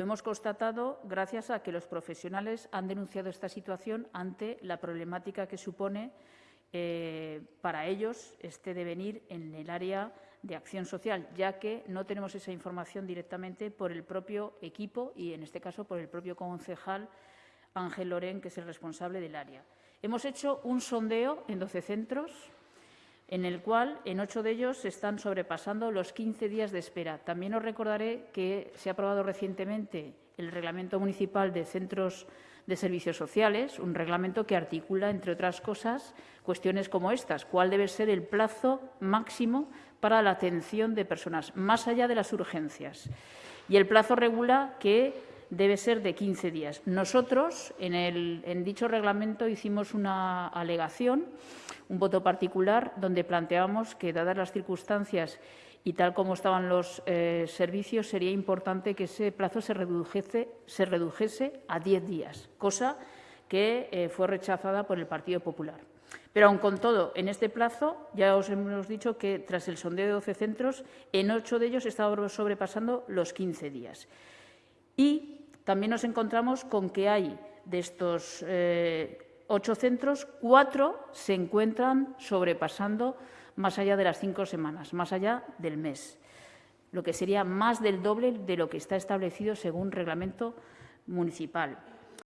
Lo hemos constatado gracias a que los profesionales han denunciado esta situación ante la problemática que supone eh, para ellos este devenir en el área de acción social, ya que no tenemos esa información directamente por el propio equipo y, en este caso, por el propio concejal Ángel Lorén, que es el responsable del área. Hemos hecho un sondeo en 12 centros en el cual en ocho de ellos se están sobrepasando los 15 días de espera. También os recordaré que se ha aprobado recientemente el Reglamento Municipal de Centros de Servicios Sociales, un reglamento que articula, entre otras cosas, cuestiones como estas. ¿Cuál debe ser el plazo máximo para la atención de personas, más allá de las urgencias? Y el plazo regula que debe ser de 15 días. Nosotros, en, en dicho reglamento, hicimos una alegación un voto particular donde planteábamos que, dadas las circunstancias y tal como estaban los eh, servicios, sería importante que ese plazo se redujese, se redujese a diez días, cosa que eh, fue rechazada por el Partido Popular. Pero, aun con todo, en este plazo ya os hemos dicho que, tras el sondeo de 12 centros, en ocho de ellos estaba sobrepasando los 15 días. Y también nos encontramos con que hay de estos eh, ocho centros, cuatro se encuentran sobrepasando más allá de las cinco semanas, más allá del mes, lo que sería más del doble de lo que está establecido según reglamento municipal.